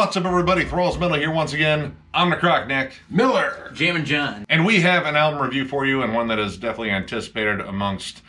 What's up, everybody? Thralls Metal here once again. I'm the Croc Nick, Miller. Jam and John. and we have an album review for you, and one that is definitely anticipated amongst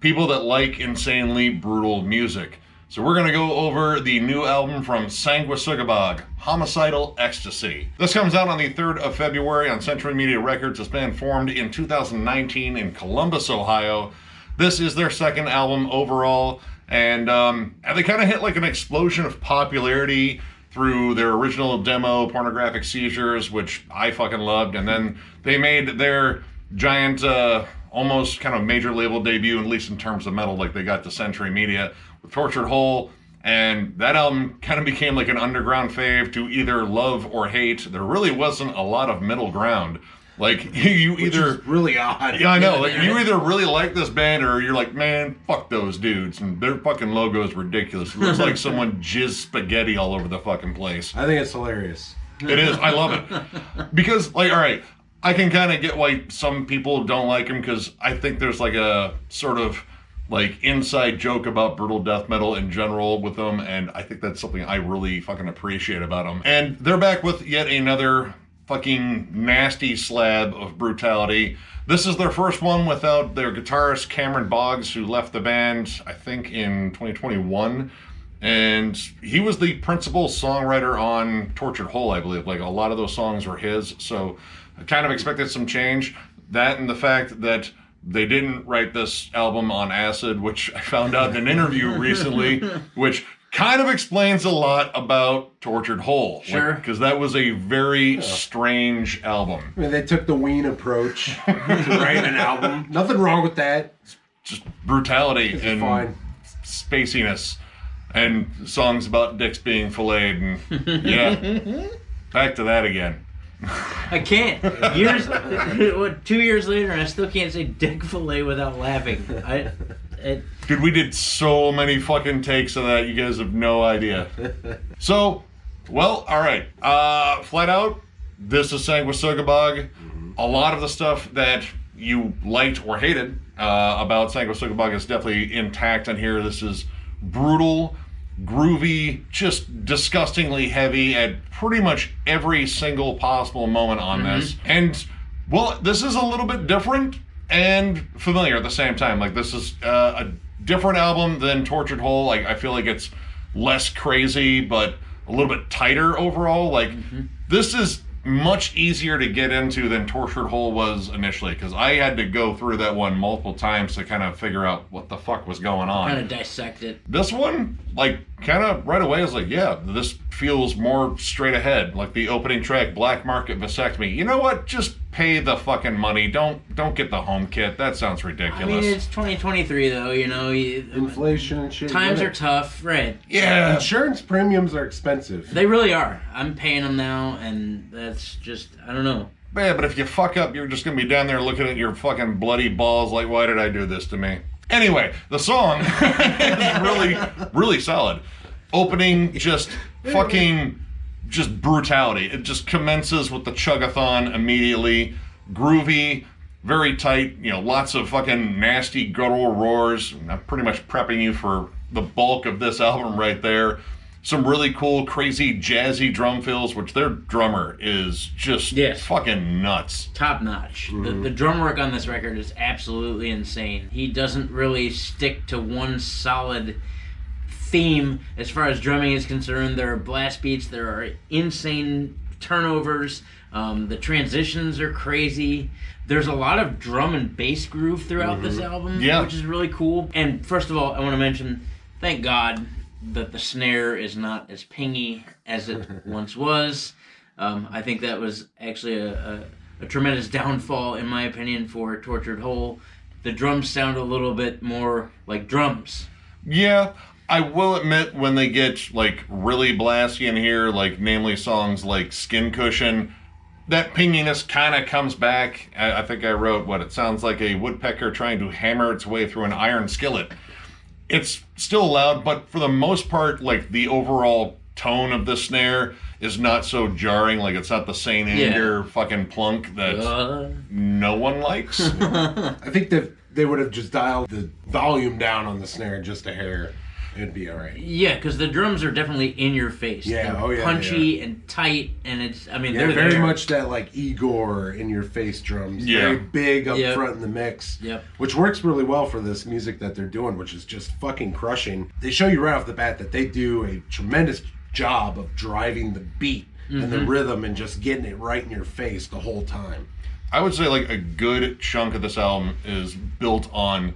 people that like insanely brutal music. So we're gonna go over the new album from Sanguisugabogg, Homicidal Ecstasy. This comes out on the 3rd of February on Century Media Records. It's been formed in 2019 in Columbus, Ohio. This is their second album overall, and um, they kind of hit like an explosion of popularity through their original demo, Pornographic Seizures, which I fucking loved, and then they made their giant, uh, almost kind of major label debut, at least in terms of metal, like they got to Century Media with Tortured Whole, and that album kind of became like an underground fave to either love or hate. There really wasn't a lot of middle ground. Like you either really odd. yeah, I know. Like you either really like this band or you're like, man, fuck those dudes, and their fucking logo is ridiculous. It looks like someone jizzed spaghetti all over the fucking place. I think it's hilarious. It is. I love it because, like, all right, I can kind of get why some people don't like him because I think there's like a sort of like inside joke about brutal death metal in general with them, and I think that's something I really fucking appreciate about them. And they're back with yet another fucking nasty slab of brutality. This is their first one without their guitarist Cameron Boggs, who left the band, I think, in 2021. And he was the principal songwriter on Tortured Whole, I believe. Like a lot of those songs were his. So I kind of expected some change. That and the fact that they didn't write this album on acid, which I found out in an interview recently, which kind of explains a lot about Tortured Whole. Sure. Because that was a very strange album. I mean, they took the Ween approach to write an album. Nothing wrong with that. Just brutality It's and fine. spaciness and songs about dicks being filleted and yeah. Back to that again. I can't. Years, what, two years later, and I still can't say dick fillet without laughing. I, it, Dude, we did so many fucking takes of that. You guys have no idea. So, well, all right. Uh, flat out, this is Sanguisugabogg. A lot of the stuff that you liked or hated uh, about Sanguisugabogg is definitely intact on here. This is brutal, groovy, just disgustingly heavy at pretty much every single possible moment on this. And well, this is a little bit different and familiar at the same time. Like this is uh, a different album than Tortured Whole. Like I feel like it's less crazy, but a little bit tighter overall. Like this is much easier to get into than Tortured Whole was initially because I had to go through that one multiple times to kind of figure out what the fuck was going on kind of dissect it. this one like kind of right away i was like yeah this feels more straight ahead like the opening track black market vasectomy you know what just pay the fucking money don't don't get the home kit that sounds ridiculous. I ridiculous mean, it's 2023 though. You know, you, um, Inflation and shit. times are tough, right? yeah Insurance premiums are expensive. They really are. I'm paying them now, and that's just I don't know. yeah but if you fuck up you're just gonna be down there looking at your fucking bloody balls like why did i do this to me anyway the song is really really solid opening just fucking just brutality. It just commences with the chugathon immediately. Groovy, very tight, you know, lots of fucking nasty guttural roars. I'm pretty much prepping you for the bulk of this album right there. Some really cool, crazy, jazzy drum fills, which their drummer is just Yes. fucking nuts. top notch. The, the drum work on this record is absolutely insane. He doesn't really stick to one solid theme as far as drumming is concerned. There are blast beats, there are insane turnovers. Um, the transitions are crazy. There's a lot of drum and bass groove throughout this album, Yeah. which is really cool. And first of all, I want to mention, thank God that the snare is not as pingy as it once was. Um, I think that was actually a, a, a tremendous downfall, in my opinion, for Tortured Whole. The drums sound a little bit more like drums. Yeah, I will admit when they get like really blasty in here, like namely songs like Skin Cushion, that pinginess kind of comes back. I, I think I wrote what it sounds like a woodpecker trying to hammer its way through an iron skillet. It's still loud, but for the most part, like the overall tone of the snare is not so jarring. Like it's not the Saint Yeah. Anger fucking plunk that Uh, no one likes. I think that they would have just dialed the volume down on the snare just a hair. It'd be all right. Yeah, because the drums are definitely in your face. Yeah, They're oh, yeah, punchy and tight, and it's. I mean, Yeah, they're very there. much that like Igor in your face drums. Yeah. Very big up Yep. front in the mix. Yep. Which works really well for this music that they're doing, which is just fucking crushing. They show you right off the bat that they do a tremendous job of driving the beat and Mm-hmm. the rhythm and just getting it right in your face the whole time. I would say like a good chunk of this album is built on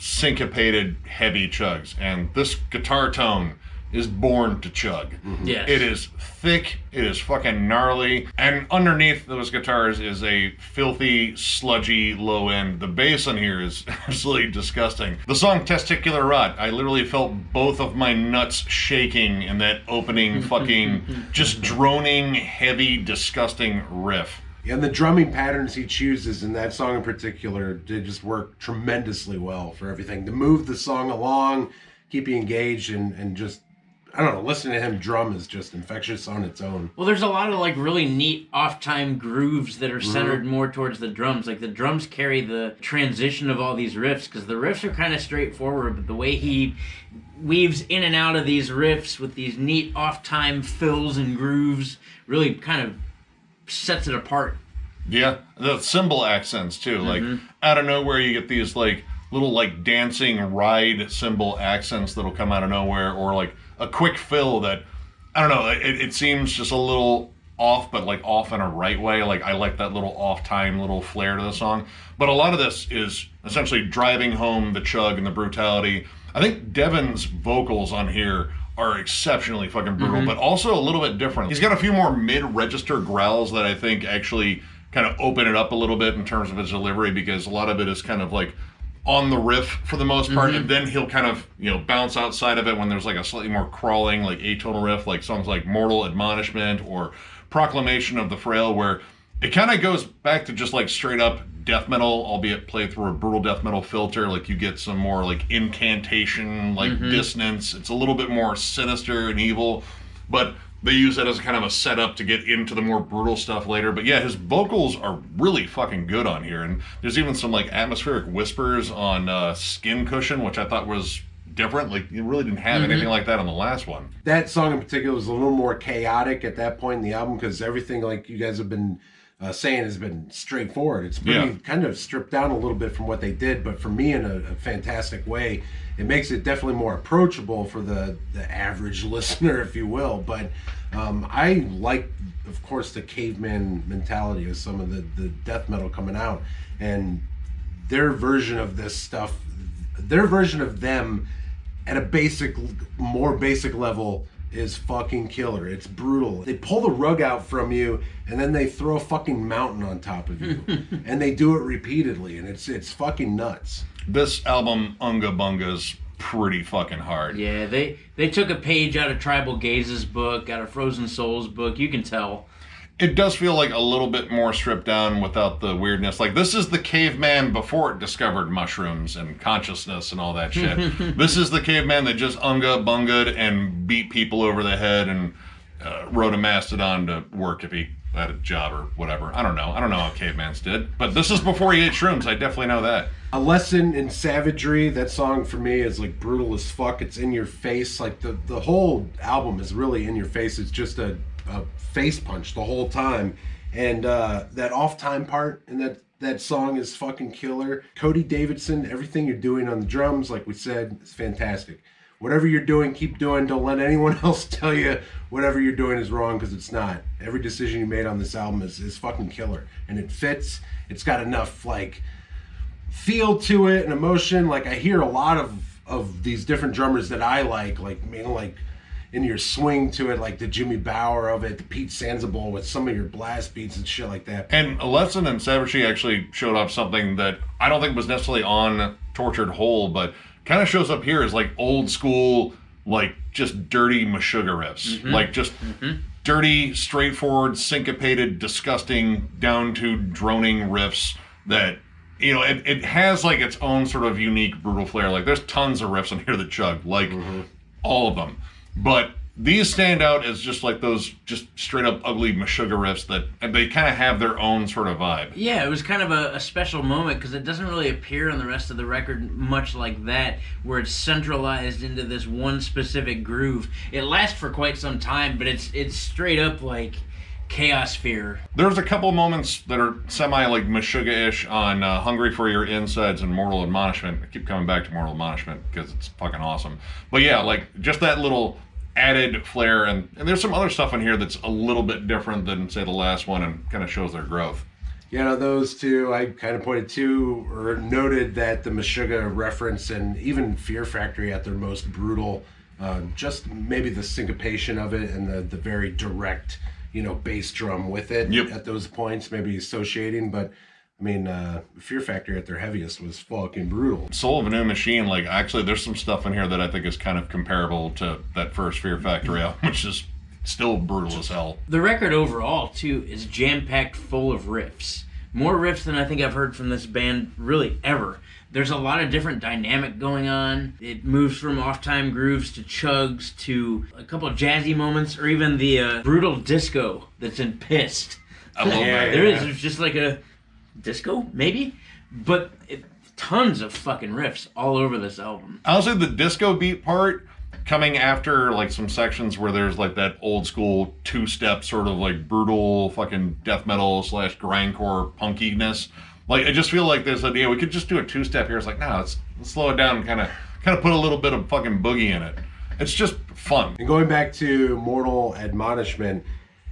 syncopated heavy chugs, and this guitar tone is born to chug. Mm-hmm. Yes. It is thick, it is fucking gnarly, and underneath those guitars is a filthy, sludgy low end. The bass on here is absolutely disgusting. The song Testicular Rot, I literally felt both of my nuts shaking in that opening fucking just droning, heavy, disgusting riff. And the drumming patterns he chooses in that song in particular, did just work tremendously well for everything. To move the song along, keep you engaged, and, and just, I don't know, listening to him drum is just infectious on its own. Well, there's a lot of like really neat off-time grooves that are Mm-hmm. centered more towards the drums. Like the drums carry the transition of all these riffs because the riffs are kind of straightforward, but the way he weaves in and out of these riffs with these neat off-time fills and grooves really kind of sets it apart. Yeah, the cymbal accents too. Like mm-hmm. out of nowhere, you get these like little like dancing ride cymbal accents that'll come out of nowhere, or like a quick fill that I don't know. It, it seems just a little off, but like off in a right way. Like I like that little off time, little flair to the song. But a lot of this is essentially driving home the chug and the brutality. I think Devin's vocals on here are exceptionally fucking brutal, mm-hmm. but also a little bit different. He's got a few more mid-register growls that I think actually kind of open it up a little bit in terms of his delivery because a lot of it is kind of like on the riff for the most part, and mm-hmm. then he'll kind of you know bounce outside of it when there's like a slightly more crawling, like atonal riff, like songs like "Mortal Admonishment" or "Proclamation of the Frail," where it kind of goes back to just like straight up death metal, albeit played through a brutal death metal filter. Like you get some more like incantation, like dissonance. It's a little bit more sinister and evil, but they use that as kind of a setup to get into the more brutal stuff later. But yeah, his vocals are really fucking good on here, and there's even some like atmospheric whispers on uh, Skin Cushion, which I thought was different. Like you really didn't have anything like that on the last one. That song in particular was a little more chaotic at that point in the album because everything, like you guys have been uh, saying, has been straightforward. It's pretty Yeah. kind of stripped down a little bit from what they did, but for me, in a, a fantastic way, it makes it definitely more approachable for the, the average listener, if you will. But um, I like, of course, the caveman mentality of some of the, the death metal coming out. And their version of this stuff, their version of them at a basic, more basic level is fucking killer. It's brutal. They pull the rug out from you and then they throw a fucking mountain on top of you. and they do it repeatedly and it's it's fucking nuts. This album, Unga Bunga's pretty fucking hard. Yeah, they they took a page out of Tribal Gaze's book, out of Frozen Soul's book. You can tell. It does feel like a little bit more stripped down without the weirdness. Like this is the caveman before it discovered mushrooms and consciousness and all that shit. this is the caveman that just unga bungad and beat people over the head and uh, rode a mastodon to work if he had a job or whatever. I don't know. I don't know how cavemans did. But this is before he ate shrooms. I definitely know that. A lesson in savagery. That song for me is like brutal as fuck. It's in your face. Like the the whole album is really in your face. It's just a, a face punch the whole time. And uh, that off time part in that that song is fucking killer. Cody Davidson, everything you're doing on the drums, like we said, is fantastic. Whatever you're doing, keep doing. Don't let anyone else tell you whatever you're doing is wrong because it's not. Every decision you made on this album is, is fucking killer. And it fits. It's got enough like feel to it and emotion. Like I hear a lot of of these different drummers that I like, like know, like in your swing to it, like the Jimmy Bower of it, the Pete Sandoval with some of your blast beats and shit like that. And Lesson in Savagery actually showed off something that I don't think was necessarily on Tortured Whole, but kind of shows up here as like old school, like just dirty Meshuggah riffs. Mm-hmm. Like just mm-hmm. dirty, straightforward, syncopated, disgusting, down to droning riffs that. You know, it, it has like its own sort of unique brutal flair. Like there's tons of riffs on here that chug, like mm-hmm. all of them. But these stand out as just like those just straight up ugly Meshuggah riffs that they kind of have their own sort of vibe. Yeah, it was kind of a, a special moment because it doesn't really appear on the rest of the record much like that, where it's centralized into this one specific groove. It lasts for quite some time, but it's it's straight up like chaos fear. There's a couple moments that are semi like Meshuggah-ish on uh, "Hungry for Your Insides" and "Mortal Admonishment." I keep coming back to "Mortal Admonishment" because it's fucking awesome. But yeah, like just that little added flair, and, and there's some other stuff in here that's a little bit different than say the last one, and kind of shows their growth. You know, those two I kind of pointed to or noted that the Meshuggah reference and even Fear Factory at their most brutal, uh, just maybe the syncopation of it and the, the very direct, you know, bass drum with it Yep. at those points, maybe associating. But I mean, uh, Fear Factory at their heaviest was fucking brutal. Soul of a New Machine, like actually, there's some stuff in here that I think is kind of comparable to that first Fear Factory album, which is still brutal as hell. The record overall, too, is jam packed full of riffs. More riffs than I think I've heard from this band really ever. There's a lot of different dynamic going on. It moves from off time grooves to chugs to a couple of jazzy moments, or even the uh, brutal disco that's in Pissed. I love Yeah, that. There is there's just like a disco, maybe? But it, tons of fucking riffs all over this album. Honestly, the disco beat part coming after like some sections where there's like that old school two step sort of like brutal fucking death metal slash grindcore punkiness. Like I just feel like this idea we could just do a two step here. It's like no, let's, let's slow it down and kind of kind of put a little bit of fucking boogie in it. It's just fun. And going back to Mortal Admonishment,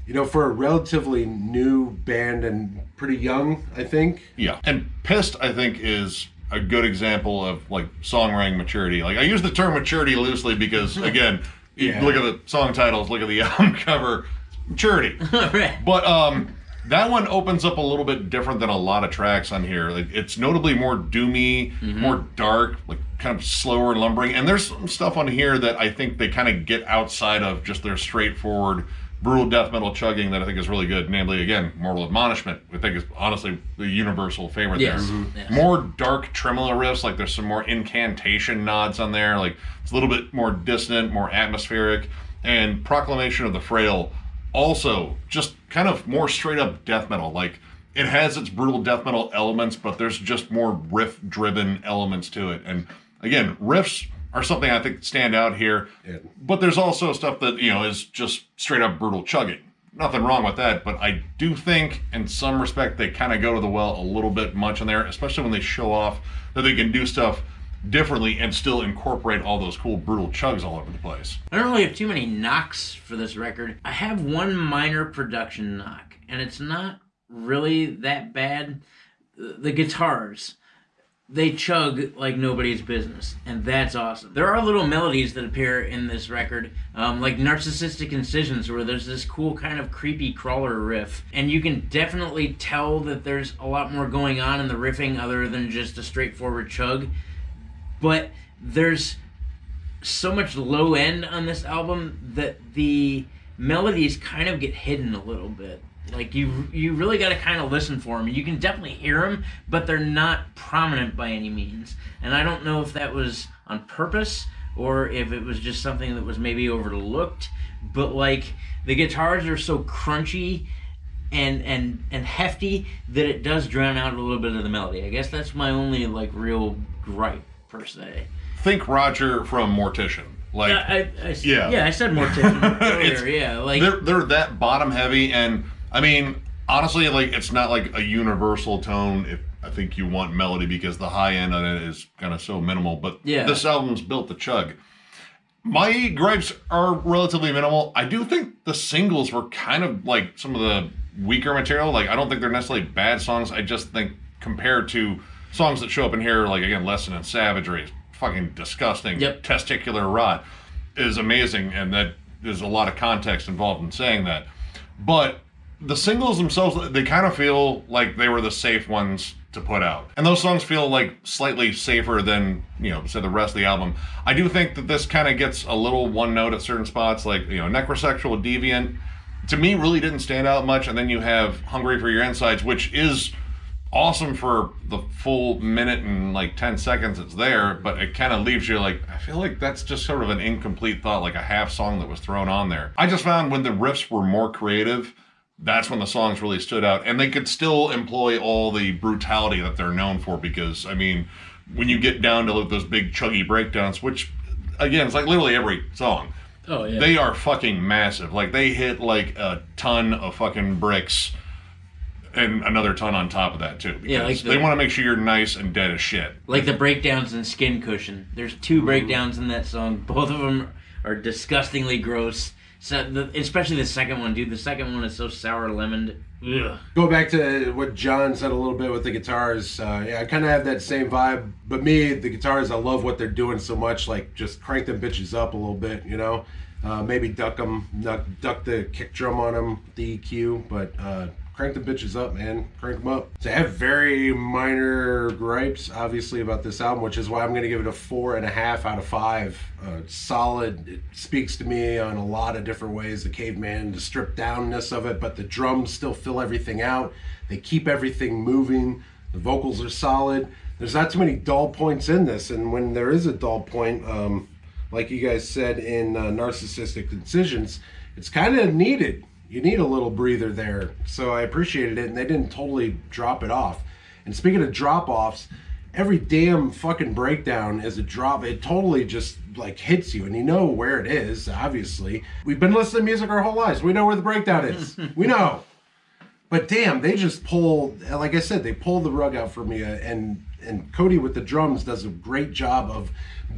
you know, for a relatively new band and pretty young, I think. Yeah, and pissed I think is a good example of like songwriting maturity. Like I use the term maturity loosely because again, you Yeah. look at the song titles, look at the album cover, maturity. right. But um, that one opens up a little bit different than a lot of tracks on here. Like, it's notably more doomy, more dark, like kind of slower and lumbering. And there's some stuff on here that I think they kind of get outside of just their straightforward brutal death metal chugging that I think is really good. Namely, again, Mortal Admonishment. I think is honestly the universal favorite Yes. there. Mhm. Yes. More dark tremolo riffs, like there's some more incantation nods on there. Like it's a little bit more dissonant, more atmospheric. And Proclamation of the Frail also just kind of more straight up death metal. Like it has its brutal death metal elements, but there's just more riff driven elements to it. And again, riffs are something I think stand out here. Yeah. But there's also stuff that, you know, is just straight up brutal chugging. Nothing wrong with that, but I do think in some respect they kind of go to the well a little bit much in there, especially when they show off that they can do stuff differently and still incorporate all those cool brutal chugs all over the place. I don't really have too many knocks for this record. I have one minor production knock, and it's not really that bad. The guitars, they chug like nobody's business, and that's awesome. There are little melodies that appear in this record, um, like Narcissistic Incisions, where there's this cool kind of creepy crawler riff, and you can definitely tell that there's a lot more going on in the riffing other than just a straightforward chug. But there's so much low end on this album that the melodies kind of get hidden a little bit. Like you, you really got to kind of listen for them. You can definitely hear them, but they're not prominent by any means. And I don't know if that was on purpose or if it was just something that was maybe overlooked. But like the guitars are so crunchy and and and hefty that it does drown out a little bit of the melody. I guess that's my only like real gripe per se. Think Roger from Mortician. Like Yeah, I, I, Yeah. yeah. I said mortician earlier. Yeah, like they're they're that bottom heavy and I mean honestly like it's not like a universal tone if I think you want melody because the high end on it is kind of so minimal but Yeah. this album's built to chug. My gripes are relatively minimal. I do think the singles were kind of like some of the weaker material. Like I don't think they're necessarily bad songs. I just think compared to songs that show up in here, like again, Lesson in Savagery, is fucking disgusting. Yep. Testicular rot is amazing, and that there's a lot of context involved in saying that. But the singles themselves, they kind of feel like they were the safe ones to put out. And those songs feel like slightly safer than, you know, say the rest of the album. I do think that this kind of gets a little one note at certain spots, like, you know, Necrosexual Deviant, to me really didn't stand out much. And then you have Hungry for Your Insides, which is awesome for the full minute and like 10 seconds it's there, but it kind of leaves you like, I feel like that's just sort of an incomplete thought, like a half song that was thrown on there. I just found when the riffs were more creative, that's when the songs really stood out. And they could still employ all the brutality that they're known for because, I mean, when you get down to like those big chuggy breakdowns, which again, it's like literally every song. Oh yeah. They are fucking massive. Like they hit like a ton of fucking bricks and another ton on top of that too. Because Yeah, like the- they want to make sure you're nice and dead as shit. like the breakdowns in Skin Cushion. There's two breakdowns in that song. Both of them are disgustingly gross. So the, especially the second one, dude. The second one is so sour lemoned. Ugh. Go back to what John said a little bit with the guitars. Uh, yeah, I kind of have that same vibe. But me, the guitars, I love what they're doing so much. Like just crank them bitches up a little bit, you know. Uh, maybe duck them, duck, duck the kick drum on them, the EQ. But uh, crank the bitches up, man. Crank them up. So I have very minor gripes, obviously, about this album, which is why I'm going to give it a four and a half out of five. Uh, solid. It speaks to me on a lot of different ways. The caveman, the stripped downness of it, but the drums still fill everything out. They keep everything moving. The vocals are solid. There's not too many dull points in this, and when there is a dull point, um, like you guys said in uh, Narcissistic Incisions, it's kind of needed. You need a little breather there. So I appreciated it, and they didn't totally drop it off. And speaking of drop offs, every damn fucking breakdown is a drop. It totally just like hits you, and you know where it is, obviously. We've been listening to music our whole lives. We know where the breakdown is. we know. But damn, they just pull. Like I said, they pull the rug out for me, uh, and and Cody with the drums does a great job of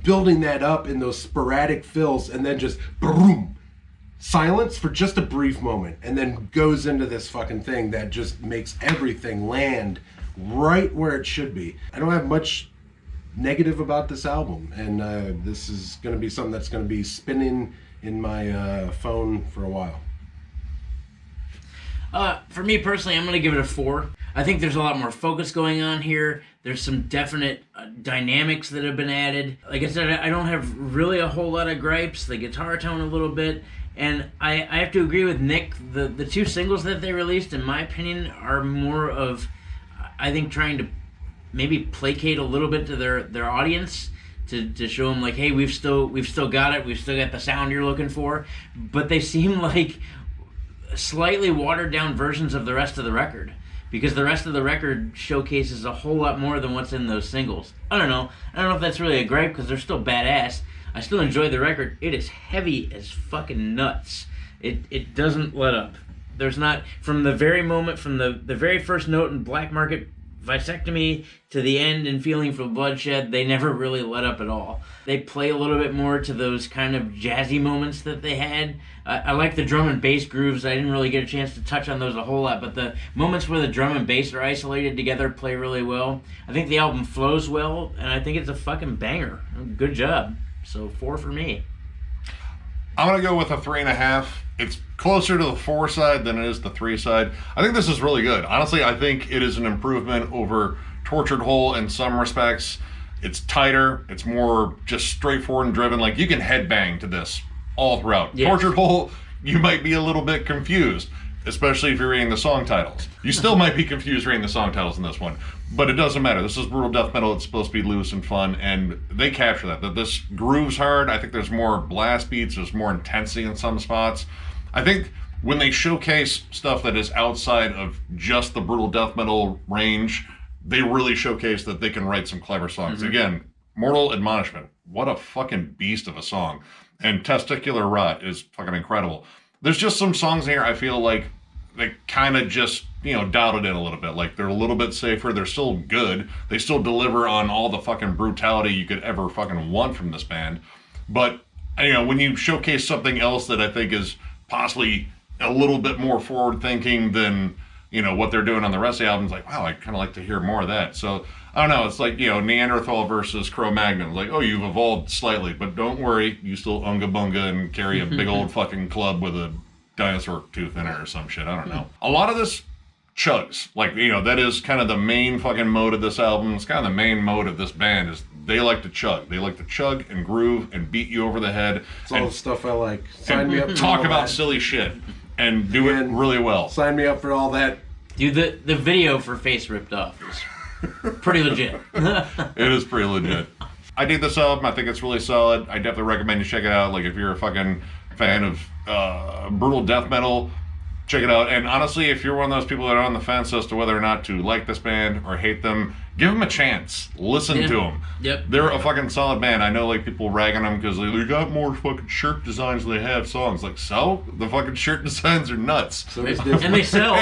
building that up in those sporadic fills, and then just boom, silence for just a brief moment, and then goes into this fucking thing that just makes everything land right where it should be. I don't have much negative about this album, and uh, this is going to be something that's going to be spinning in my uh, phone for a while. Uh, for me personally, I'm going to give it a four. I think there's a lot more focus going on here. There's some definite uh, dynamics that have been added. Like I said, I don't have really a whole lot of gripes. The guitar tone a little bit, and I, I have to agree with Nick. The the two singles that they released, in my opinion, are more of, I think, trying to maybe placate a little bit to their their audience to, to show them like hey we've still we've still got it we've still got the sound you're looking for but they seem like slightly watered down versions of the rest of the record because the rest of the record showcases a whole lot more than what's in those singles. I don't know. I don't know if that's really a gripe because they're still badass. I still enjoy the record. It is heavy as fucking nuts. It it doesn't let up. There's not from the very moment from the the very first note in Black Market Vasectomy to the end and Feeling for Bloodshed, they never really let up at all. They play a little bit more to those kind of jazzy moments that they had. I, I like the drum and bass grooves. I didn't really get a chance to touch on those a whole lot, but the moments where the drum and bass are isolated together play really well. I think the album flows well, and I think it's a fucking banger. Good job. So four for me. I'm gonna go with a three and a half. It's closer to the four side than it is the three side. I think this is really good. Honestly, I think it is an improvement over Tortured Whole in some respects. It's tighter. It's more just straightforward and driven. Like you can headbang to this all throughout. Yes. Tortured Whole, you might be a little bit confused, especially if you're reading the song titles. You still might be confused reading the song titles in this one, but it doesn't matter. This is brutal death metal. It's supposed to be loose and fun, and they capture that. That this grooves hard. I think there's more blast beats. There's more intensity in some spots. I think when they showcase stuff that is outside of just the brutal death metal range, they really showcase that they can write some clever songs. Mm-hmm. Again, Mortal Admonishment. What a fucking beast of a song. And Testicular Rot is fucking incredible. There's just some songs in here I feel like they kind of just, you know, doubted it in a little bit. Like they're a little bit safer. They're still good. They still deliver on all the fucking brutality you could ever fucking want from this band. But, you know, when you showcase something else that I think is possibly a little bit more forward thinking than you know what they're doing on the rest of the albums. Like wow i kind of like to hear more of that. So i don't know it's like you know neanderthal versus cro-magnon. Like oh you've evolved slightly but don't worry you still unga bunga and carry a big old fucking club with a dinosaur tooth in it or some shit i don't know. A lot of this chugs. Like you know that is kind of the main fucking mode of this album. It's kind of the main mode of this band is they like to chug they like to chug and groove and beat you over the head It's all and the stuff I like. Sign me up. for talk about that. silly shit and do it really well. Sign me up for all that Dude, the the video for Face Ripped Off is pretty legit. It is pretty legit. I dig this album. I think it's really solid. I definitely recommend you check it out. Like if you're a fucking fan of uh, brutal death metal, check it out. And honestly, if you're one of those people that are on the fence as to whether or not to like this band or hate them, give them a chance. Listen Yeah. to them. Yep. They're a fucking solid band. I know like people ragging on them because they, they got more fucking shirt designs than they have songs. Like so, the fucking shirt designs are nuts. So and they sell.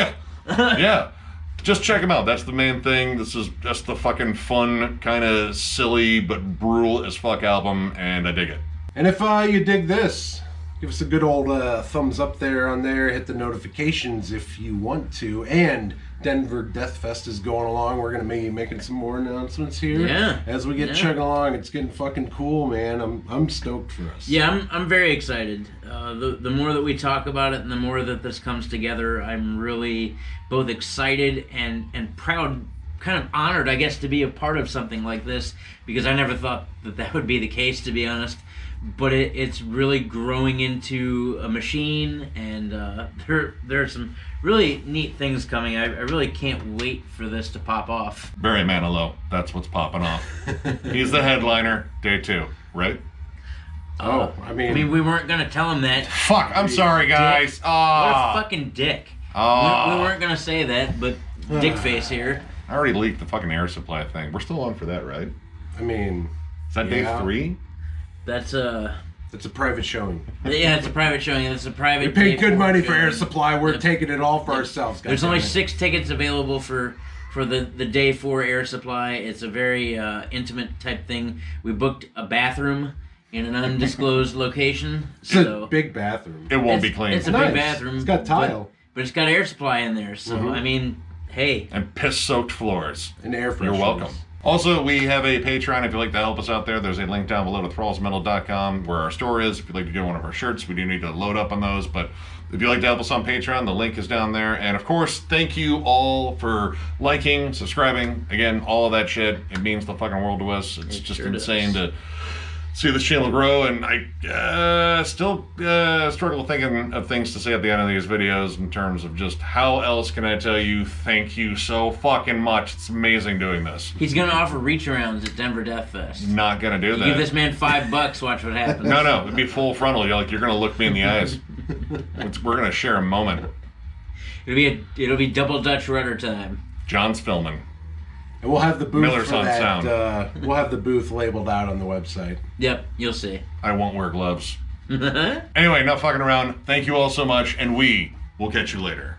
yeah. Just check them out. That's the main thing. This is just the fucking fun, kind of silly but brutal as fuck album, and I dig it. And if uh, you dig this, give us a good old uh, thumbs up there on there. Hit the notifications if you want to. And Denver Death Fest is going along. We're gonna be making some more announcements here. Yeah. As we get Yeah. chugging along, it's getting fucking cool, man. I'm I'm stoked for us. Yeah, I'm, I'm very excited. Uh, the, the more that we talk about it and the more that this comes together, I'm really both excited and, and proud, kind of honored, I guess, to be a part of something like this because I never thought that that would be the case, to be honest. But it, it's really growing into a machine, and uh, there, there are some really neat things coming. I, I really can't wait for this to pop off. Barry Manilow. That's what's popping off. He's the headliner, day two, right? Oh, I mean, I mean, we weren't going to tell him that. Fuck, I'm sorry, guys. What Ah, a fucking dick. Ah. We, we weren't gonna say that, but dick face here. I already leaked the fucking air supply thing. We're still on for that, right? I mean, Is that day three? That's uh it's a private showing. yeah, it's a private showing. It's a private. We paid good four money for air supply. We're Yep. taking it all for ourselves. There's only goddammit. six tickets available for for the the day four air supply. It's a very uh, intimate type thing. We booked a bathroom in an undisclosed location. It's So a big bathroom. It won't it's, be clean. It's a Nice. big bathroom. It's got tile. but, it's got air supply in there. So Mhm. I mean, hey, and piss soaked floors. and air You're welcome. Also, we have a Patreon if you'd like to help us out there. There's a link down below to thrallsmetal.com where our store is. If you'd like to get one of our shirts, we do need to load up on those. But if you'd like to help us on Patreon, the link is down there. And of course, thank you all for liking, subscribing. Again, all of that shit. It means the fucking world to us. It's It just sure insane does. to see this channel grow. And I uh, still uh, struggle thinking of things to say at the end of these videos in terms of just how else can I tell you thank you so fucking much. It's amazing doing this. he's gonna offer reach arounds at Denver Death Fest. Not gonna do You that. give this man five bucks, watch what happens. no, no, it'd be full frontal. You're like you're gonna look me in the eyes. It's- We're gonna share a moment. It'll be a, it'll be double Dutch rudder time. John's filming. And we'll have the booth Miller's for on that. sound. Uh, we'll have the booth labeled out on the website. Yep, you'll see. I won't wear gloves. Anyway, not fucking around. Thank you all so much, and we will catch you later.